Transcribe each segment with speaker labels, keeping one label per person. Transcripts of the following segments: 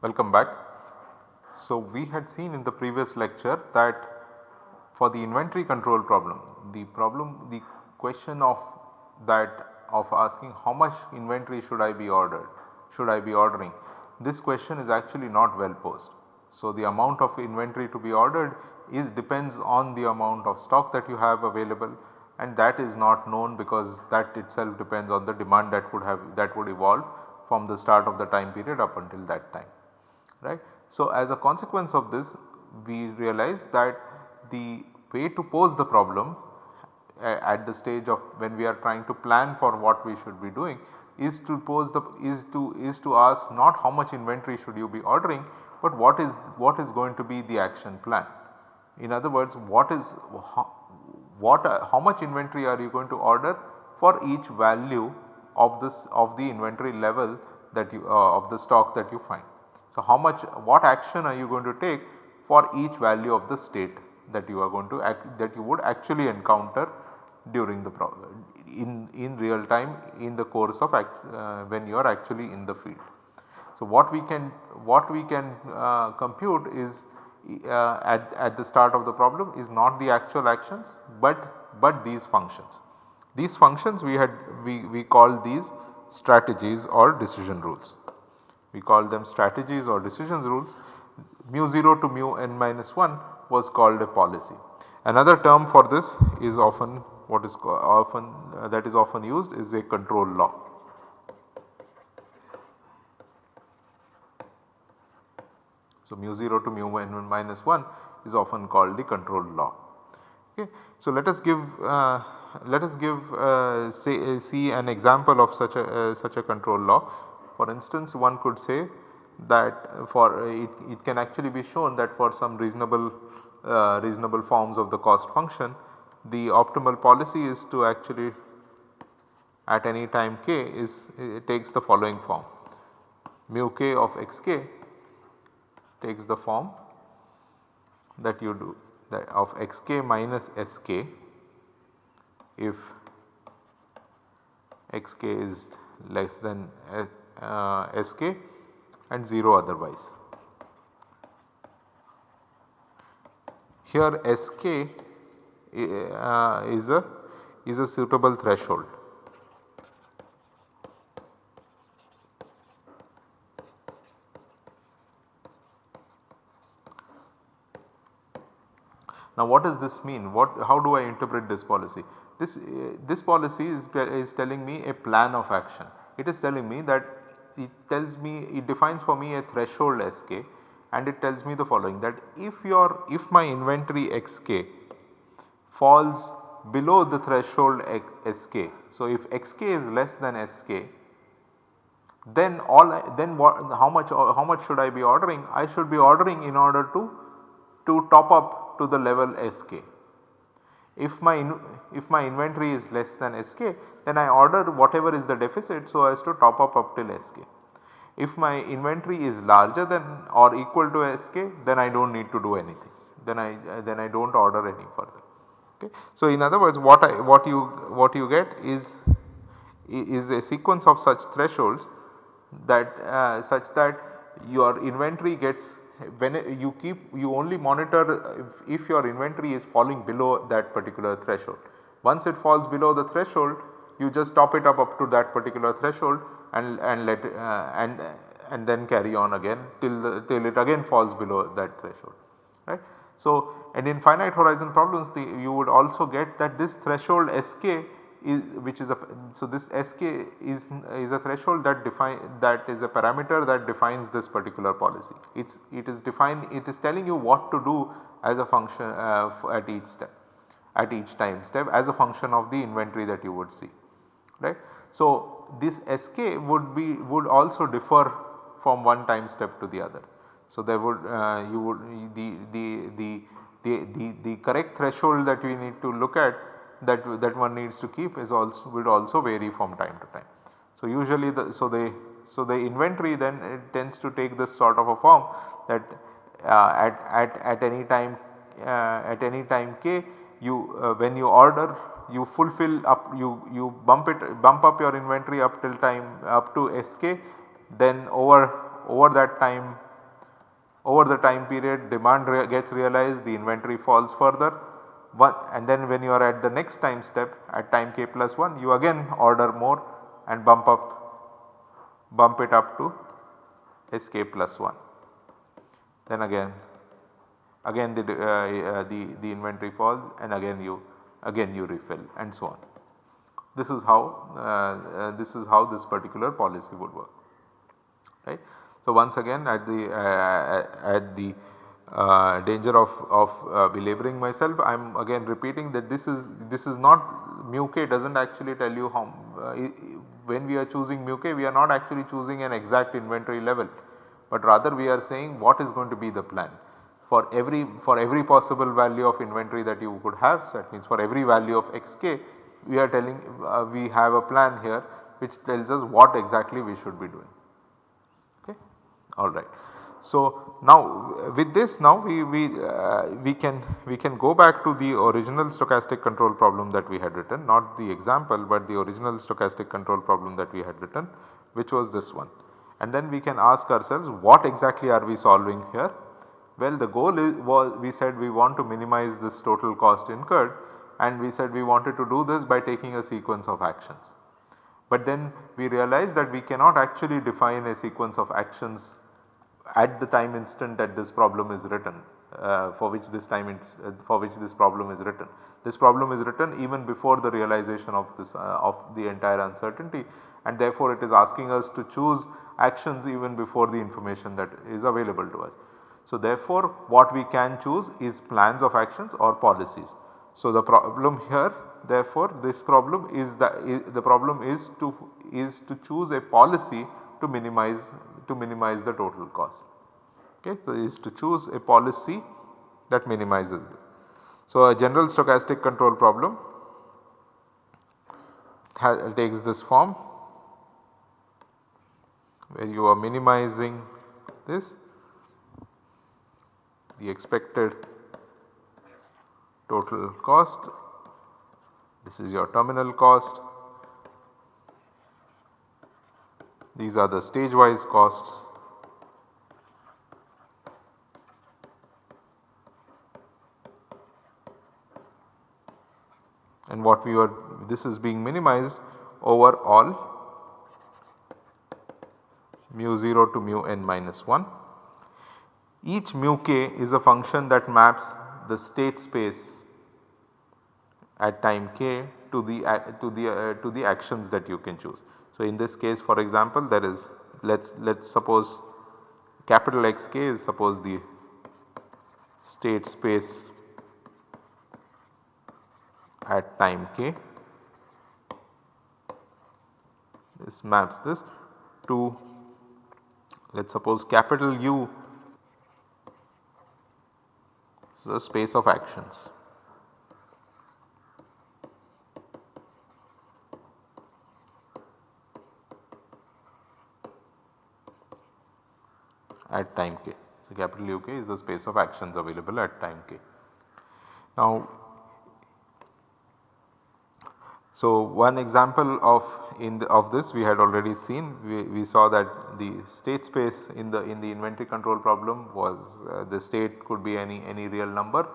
Speaker 1: Welcome back. So, we had seen in the previous lecture that for the inventory control problem, the problem the question of that of asking how much inventory should I be ordered, should I be ordering, this question is actually not well posed. So, the amount of inventory to be ordered is depends on the amount of stock that you have available and that is not known because that itself depends on the demand that would have that would evolve from the start of the time period up until that time right. So, as a consequence of this we realize that the way to pose the problem at the stage of when we are trying to plan for what we should be doing is to pose the is to is to ask not how much inventory should you be ordering, but what is what is going to be the action plan. In other words what is how, what how much inventory are you going to order for each value of this of the inventory level that you uh, of the stock that you find. So, how much what action are you going to take for each value of the state that you are going to act, that you would actually encounter during the problem in, in real time in the course of act, uh, when you are actually in the field. So, what we can what we can uh, compute is uh, at, at the start of the problem is not the actual actions, but, but these functions. These functions we had we, we call these strategies or decision rules we call them strategies or decisions rules mu 0 to mu n minus 1 was called a policy. Another term for this is often what is often uh, that is often used is a control law. So, mu 0 to mu n minus 1 is often called the control law. Okay. So, let us give uh, let us give uh, uh, see an example of such a uh, such a control law for instance one could say that for it, it can actually be shown that for some reasonable uh, reasonable forms of the cost function the optimal policy is to actually at any time k is it takes the following form mu k of xk takes the form that you do that of xk minus sk if xk is less than uh, Sk and 0 otherwise. Here Sk uh, is a is a suitable threshold. Now what does this mean? What how do I interpret this policy? This uh, this policy is, is telling me a plan of action. It is telling me that it tells me it defines for me a threshold Sk and it tells me the following that if your if my inventory Xk falls below the threshold Sk. So, if Xk is less than Sk then all then what how much how much should I be ordering? I should be ordering in order to to top up to the level Sk. If my if my inventory is less than Sk then I order whatever is the deficit so as to top up up till Sk. If my inventory is larger than or equal to Sk then I do not need to do anything then I then I do not order any further. Okay. So, in other words what I what you what you get is is a sequence of such thresholds that uh, such that your inventory gets when you keep you only monitor if, if, your inventory is falling below that particular threshold. Once it falls below the threshold you just top it up up to that particular threshold and, and let uh, and and then carry on again till the, till it again falls below that threshold right. So, and in finite horizon problems the, you would also get that this threshold Sk is which is a so this Sk is is a threshold that define that is a parameter that defines this particular policy. It's it is defined it is telling you what to do as a function uh, at each step at each time step as a function of the inventory that you would see right. So, this Sk would be would also differ from one time step to the other. So, there would uh, you would the, the, the, the, the, the correct threshold that we need to look at that that one needs to keep is also will also vary from time to time. So, usually the so they So, the inventory then it tends to take this sort of a form that uh, at, at, at any time uh, at any time k you uh, when you order you fulfill up you, you bump it bump up your inventory up till time up to sk then over over that time over the time period demand re gets realized the inventory falls further and then when you are at the next time step at time k plus 1 you again order more and bump up bump it up to sk plus 1. Then again again the, uh, uh, the, the inventory falls and again you again you refill and so on. This is how uh, uh this is how this particular policy would work right. So, once again at the uh, at the uh, danger of, of uh, belaboring myself I am again repeating that this is this is not mu k does not actually tell you how uh, when we are choosing mu k we are not actually choosing an exact inventory level but rather we are saying what is going to be the plan for every for every possible value of inventory that you could have. So, that means for every value of xk we are telling uh, we have a plan here which tells us what exactly we should be doing alright. So, now with this now we, we, uh, we can we can go back to the original stochastic control problem that we had written not the example but the original stochastic control problem that we had written which was this one. And then we can ask ourselves what exactly are we solving here? Well the goal is was we said we want to minimize this total cost incurred and we said we wanted to do this by taking a sequence of actions. But then we realize that we cannot actually define a sequence of actions at the time instant that this problem is written uh, for which this time uh, for which this problem is written. This problem is written even before the realization of this uh, of the entire uncertainty and therefore it is asking us to choose actions even before the information that is available to us. So therefore what we can choose is plans of actions or policies. So the problem here therefore this problem is the, the problem is to is to choose a policy to minimize to minimize the total cost. Okay. So, is to choose a policy that minimizes it. So, a general stochastic control problem takes this form where you are minimizing this the expected total cost this is your terminal cost These are the stage wise costs. And what we are this is being minimized over all mu 0 to mu n minus 1. Each mu k is a function that maps the state space at time k to the to the uh, to the actions that you can choose. So, in this case for example there is let us let us suppose capital Xk is suppose the state space at time k this maps this to let us suppose capital U is the space of actions. At time k. So, capital UK is the space of actions available at time k. Now, so one example of in the, of this we had already seen we, we saw that the state space in the in the inventory control problem was uh, the state could be any any real number.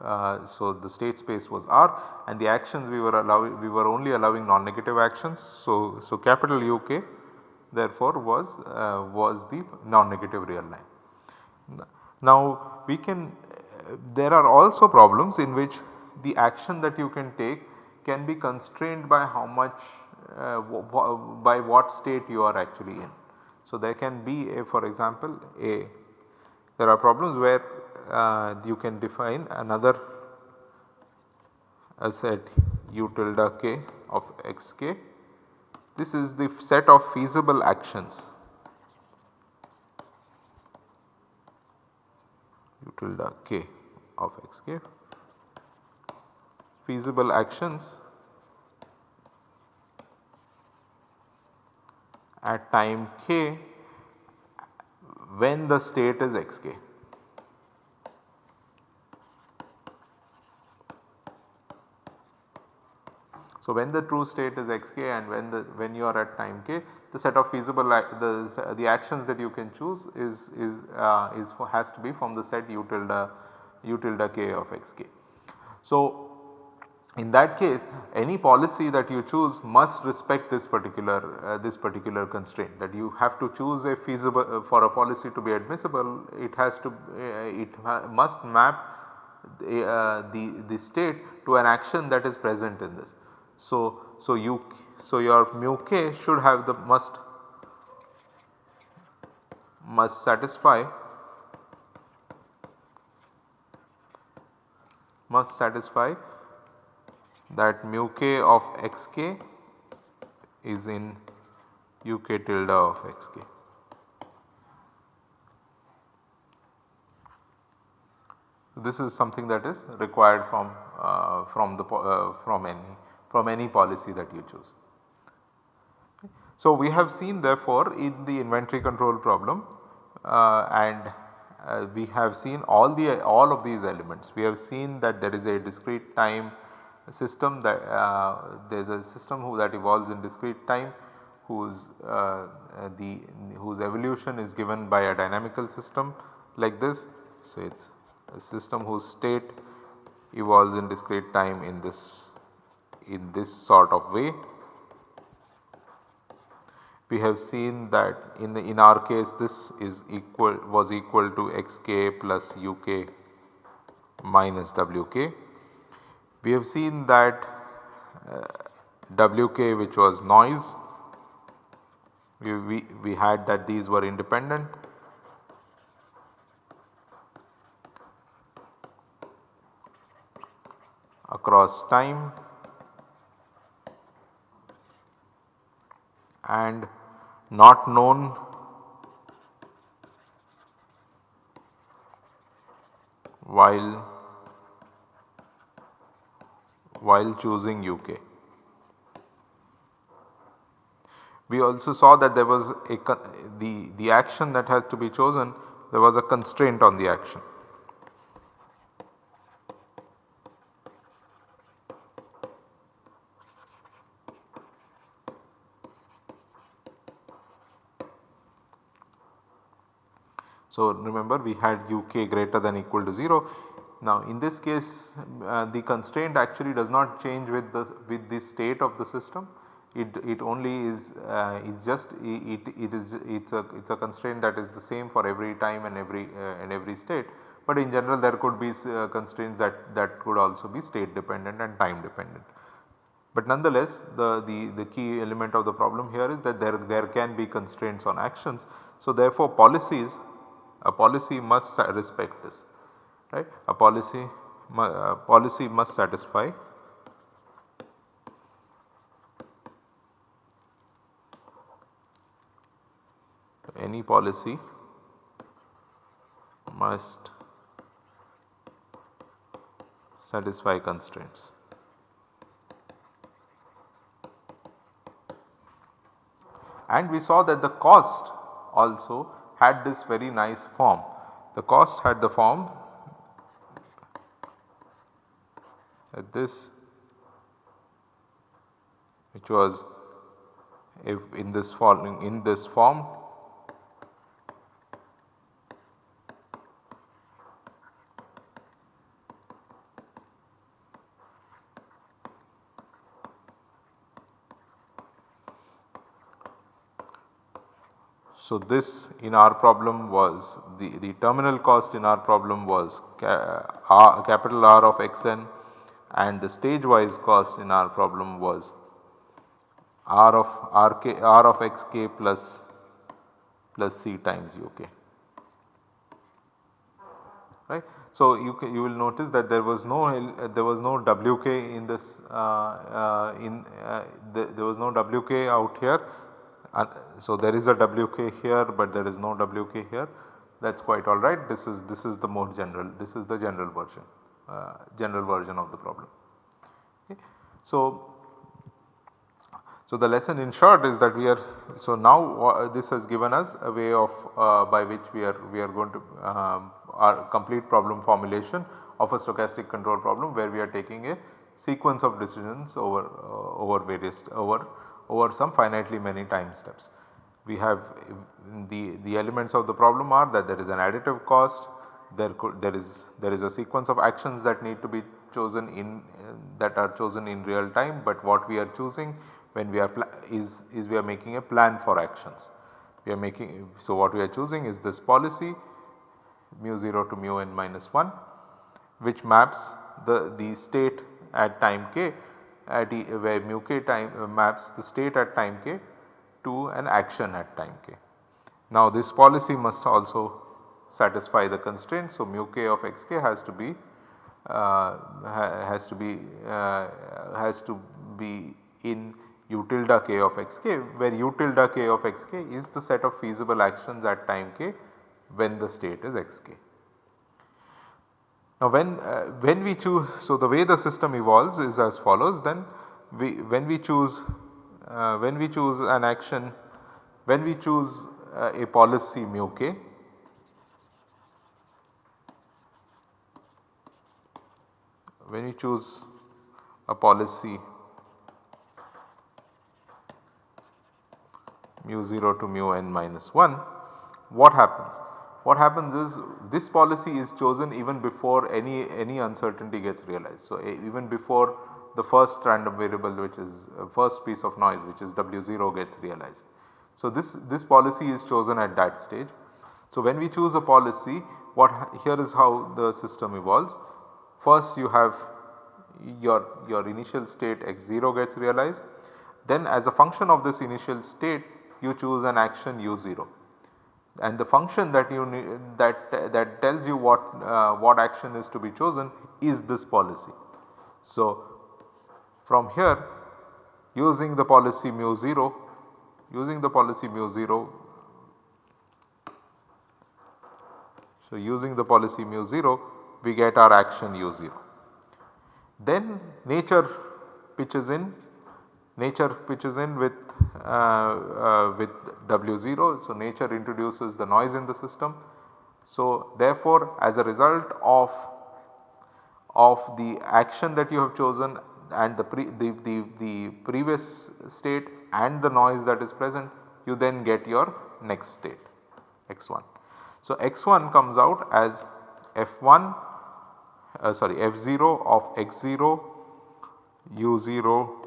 Speaker 1: Uh, so, the state space was R and the actions we were allowing we were only allowing non-negative actions. So, so capital UK therefore was, uh, was the non-negative real line. Now we can there are also problems in which the action that you can take can be constrained by how much uh, by what state you are actually in. So there can be a for example a there are problems where uh, you can define another set u tilde k of x k this is the set of feasible actions. U tilde k of x k. Feasible actions. At time k when the state is xk. So, when the true state is xk and when the when you are at time k the set of feasible the, the actions that you can choose is is uh, is has to be from the set u tilde u tilde k of xk. So, in that case any policy that you choose must respect this particular uh, this particular constraint that you have to choose a feasible uh, for a policy to be admissible it has to uh, it must map the, uh, the, the state to an action that is present in this. So, so you so your mu k should have the must must satisfy must satisfy that mu k of x k is in u k tilde of x k. This is something that is required from uh, from the uh, from any from any policy that you choose. So, we have seen therefore in the inventory control problem uh, and uh, we have seen all the all of these elements. We have seen that there is a discrete time system that uh, there is a system who that evolves in discrete time whose uh, the whose evolution is given by a dynamical system like this. So, it is a system whose state evolves in discrete time in this in this sort of way. We have seen that in the in our case this is equal was equal to xk plus uk minus wk. We have seen that uh, wk which was noise we, we, we had that these were independent across time and not known while while choosing UK. We also saw that there was a the, the action that had to be chosen there was a constraint on the action. So, remember we had uk greater than equal to 0. Now in this case uh, the constraint actually does not change with the with the state of the system it, it only is uh, is just it, it is it's a it's a constraint that is the same for every time and every uh, and every state but in general there could be uh, constraints that that could also be state dependent and time dependent. But nonetheless the, the, the key element of the problem here is that there, there can be constraints on actions. So therefore policies a policy must respect this right a policy policy must satisfy any policy must satisfy constraints. And we saw that the cost also had this very nice form. The cost had the form at this which was if in this following in this form So, this in our problem was the, the terminal cost in our problem was ca R, capital R of xn and the stage wise cost in our problem was R of RK, R of xk plus plus C times UK. Right. So, you, you will notice that there was no there was no WK in this uh, uh, in uh, the, there was no WK out here so there is a WK here but there is no WK here that is quite alright this is this is the more general this is the general version uh, general version of the problem. Okay. So, So, the lesson in short is that we are so now this has given us a way of uh, by which we are we are going to um, our complete problem formulation of a stochastic control problem where we are taking a sequence of decisions over uh, over various over over some finitely many time steps. We have the the elements of the problem are that there is an additive cost there could there is there is a sequence of actions that need to be chosen in uh, that are chosen in real time, but what we are choosing when we are is, is we are making a plan for actions. We are making so what we are choosing is this policy mu 0 to mu n minus 1 which maps the, the state at time k at e, where mu k time uh, maps the state at time k to an action at time k. Now this policy must also satisfy the constraint. So mu k of x k has to be uh, has to be uh, has to be in u tilde k of x k where u tilde k of x k is the set of feasible actions at time k when the state is x k. Now when, uh, when we choose, so the way the system evolves is as follows then we when we choose uh, when we choose an action when we choose uh, a policy mu k when we choose a policy mu 0 to mu n minus 1 what happens? What happens is this policy is chosen even before any any uncertainty gets realized. So, even before the first random variable which is uh, first piece of noise which is W0 gets realized. So, this, this policy is chosen at that stage. So, when we choose a policy what here is how the system evolves. First you have your, your initial state x0 gets realized then as a function of this initial state you choose an action u0 and the function that you that that tells you what uh, what action is to be chosen is this policy. So, from here using the policy mu 0 using the policy mu 0 so using the policy mu 0 we get our action u0. Then nature pitches in, nature pitches in with, uh, uh, with W0. So, nature introduces the noise in the system. So, therefore, as a result of, of the action that you have chosen and the, pre, the, the, the previous state and the noise that is present you then get your next state x1. So, x1 comes out as f1 uh, sorry f0 of x0 u0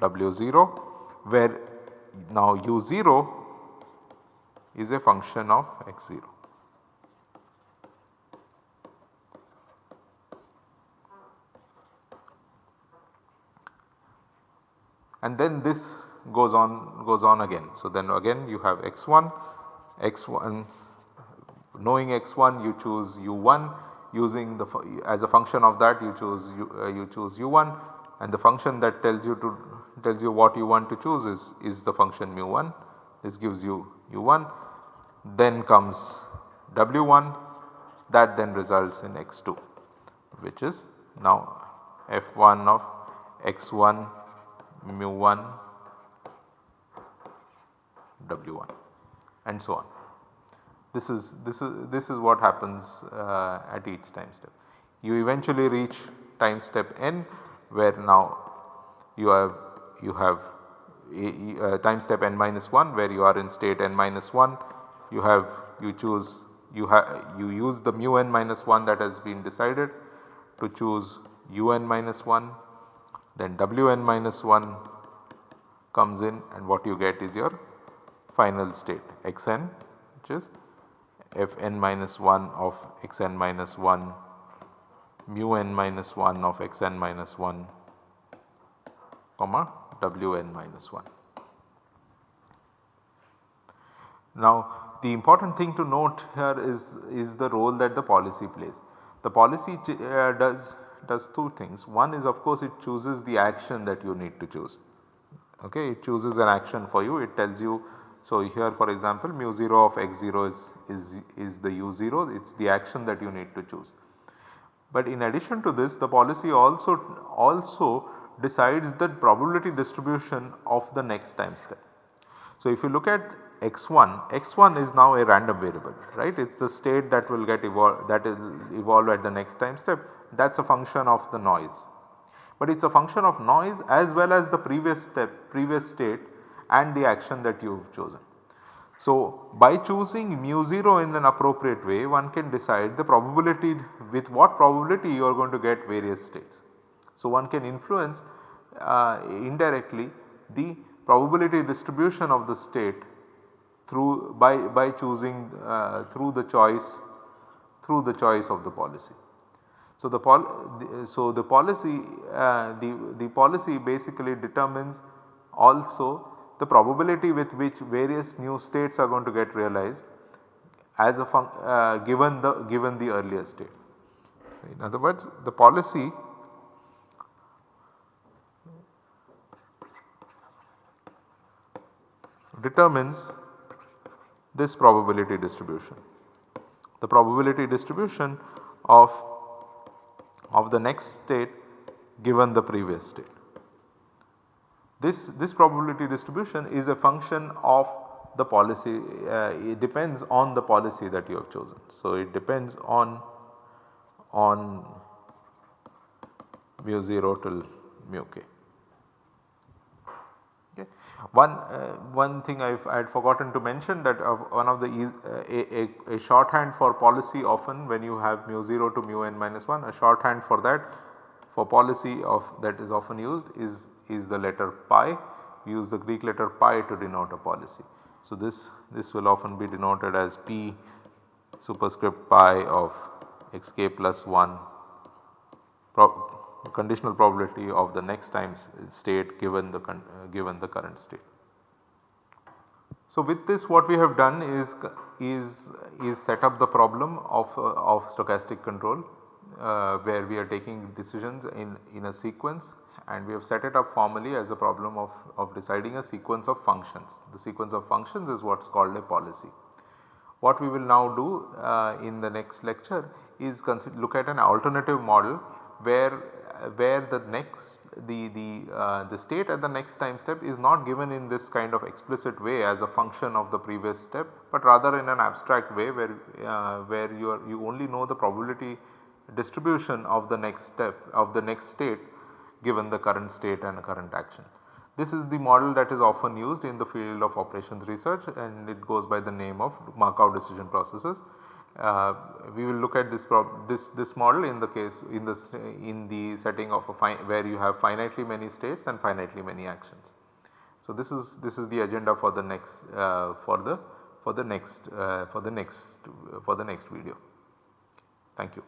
Speaker 1: w0 where now u0 is a function of x0. and then this goes on goes on again. So, then again you have x1, x1 knowing x1 you choose u1 using the as a function of that you choose u, uh, you choose u1 and the function that tells you to tells you what you want to choose is, is the function mu1 this gives you u1 then comes w1 that then results in x2 which is now f1 of x1 mu1 w1 and so on. This is this is this is what happens uh, at each time step. You eventually reach time step n where now you have you have a, a uh, time step n minus 1 where you are in state n minus 1 you have you choose you have you use the mu n minus 1 that has been decided to choose un minus 1 then wn minus 1 comes in and what you get is your final state xn which is f n minus 1 of x n minus 1 mu n minus 1 of x n minus 1 comma w n minus 1. Now the important thing to note here is, is the role that the policy plays. The policy uh, does, does two things. One is of course it chooses the action that you need to choose. Okay, it chooses an action for you, it tells you so, here for example mu 0 of x 0 is, is, is the u 0 it is the action that you need to choose. But in addition to this the policy also also decides the probability distribution of the next time step. So, if you look at x1, x1 is now a random variable right it is the state that will get evolved that will evolve at the next time step that is a function of the noise. But it is a function of noise as well as the previous step previous state and the action that you have chosen. So, by choosing mu 0 in an appropriate way one can decide the probability with what probability you are going to get various states. So, one can influence uh, indirectly the probability distribution of the state through by, by choosing uh, through the choice through the choice of the policy. So, the, pol the, so the policy uh, the, the policy basically determines also the probability with which various new states are going to get realized as a uh, given the given the earlier state. In other words the policy determines this probability distribution. The probability distribution of, of the next state given the previous state. This, this probability distribution is a function of the policy uh, it depends on the policy that you have chosen. So, it depends on on mu 0 till mu k. One, uh, one thing I had forgotten to mention that uh, one of the uh, a, a, a, shorthand for policy often when you have mu 0 to mu n minus 1 a shorthand for that for policy of that is often used is, is the letter pi we use the Greek letter pi to denote a policy. So, this, this will often be denoted as p superscript pi of xk plus 1 conditional probability of the next time state given the uh, given the current state. So, with this what we have done is is is set up the problem of uh, of stochastic control uh, where we are taking decisions in in a sequence and we have set it up formally as a problem of, of deciding a sequence of functions. The sequence of functions is what is called a policy. What we will now do uh, in the next lecture is look at an alternative model where where the next the the uh, the state at the next time step is not given in this kind of explicit way as a function of the previous step, but rather in an abstract way where uh, where you are you only know the probability distribution of the next step of the next state given the current state and a current action. This is the model that is often used in the field of operations research and it goes by the name of Markov decision processes. Uh, we will look at this this this model in the case in this in the setting of a where you have finitely many states and finitely many actions. So, this is this is the agenda for the next uh, for the for the next uh, for the next for the next video. Thank you.